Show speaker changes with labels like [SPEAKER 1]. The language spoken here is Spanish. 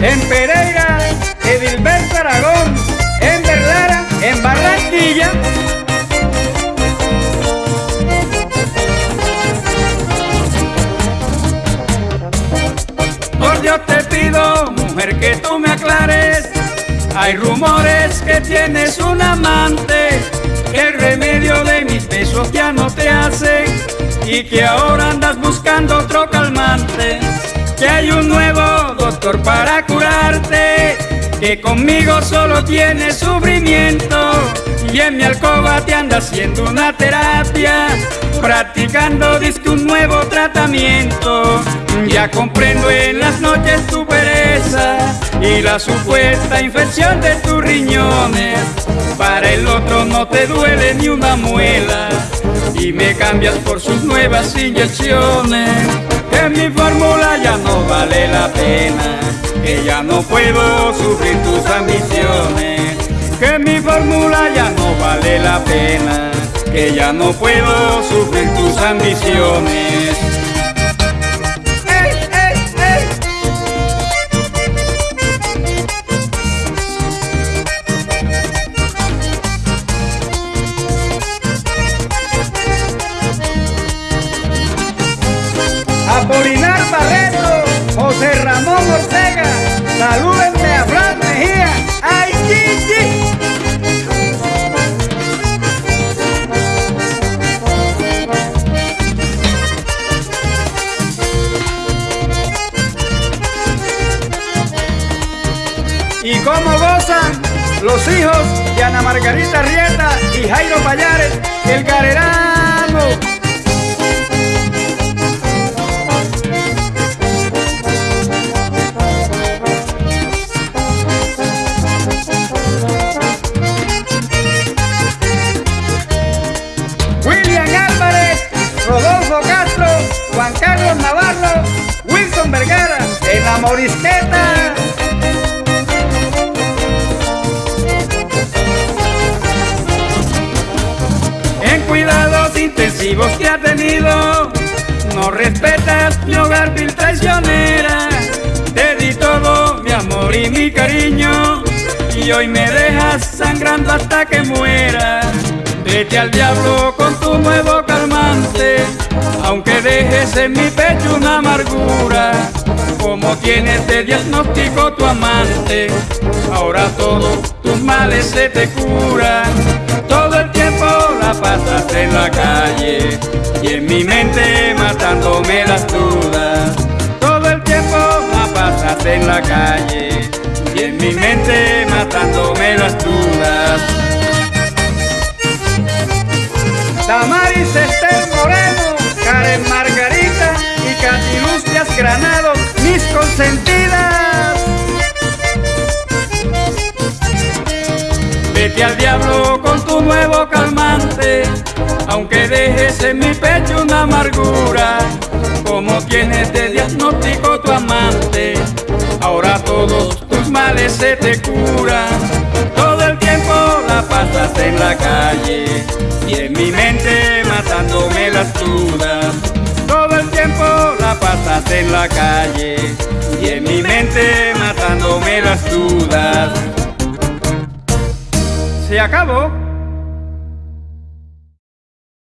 [SPEAKER 1] en Pereira, Edilberto Aragón, en Vergara, en Barranquilla. Por Dios te pido, mujer, que tú me aclares. Hay rumores que tienes un amante, que el remedio de mis besos ya no te hace y que ahora andas buscando otro calmante. Que hay un nuevo doctor para curarte, que conmigo solo tienes sufrimiento y en mi alcoba te anda haciendo una terapia, practicando disque un nuevo tratamiento. Ya comprendo en las noches tu pereza y la supuesta infección de tus riñones. Para el otro no te duele ni una muela y me cambias por sus nuevas inyecciones. Que mi fórmula ya no vale la pena, que ya no puedo sufrir tus ambiciones. Que mi fórmula ya no vale la pena, que ya no puedo sufrir tus ambiciones. Apolinar Barreto, José Ramón Ortega, salúdenme a Fran Mejía, ¡ay, Gigi! ¿Y cómo gozan los hijos de Ana Margarita Rieta y Jairo Payares, el garerano? Carlos Navarro, Wilson Vergara, en la Morisqueta. En cuidados intensivos que ha tenido, no respetas mi hogar vil traicionera. Te di todo mi amor y mi cariño, y hoy me dejas sangrando hasta que muera. Vete al diablo con tu nuevo calmante, en mi pecho una amargura. Como tienes de diagnóstico tu amante, ahora todos tus males se te curan. Todo el tiempo la pasas en la calle y en mi mente matándome las dudas. Todo el tiempo la pasas en la calle y en mi mente matándome las dudas. Granado, mis consentidas. Vete al diablo con tu nuevo calmante, aunque dejes en mi pecho una amargura. Como tienes de diagnóstico tu amante, ahora todos tus males se te curan. Todo el tiempo la pasas en la calle y en mi mente matándome las dudas. Y en mi mente matándome las dudas. Se acabó.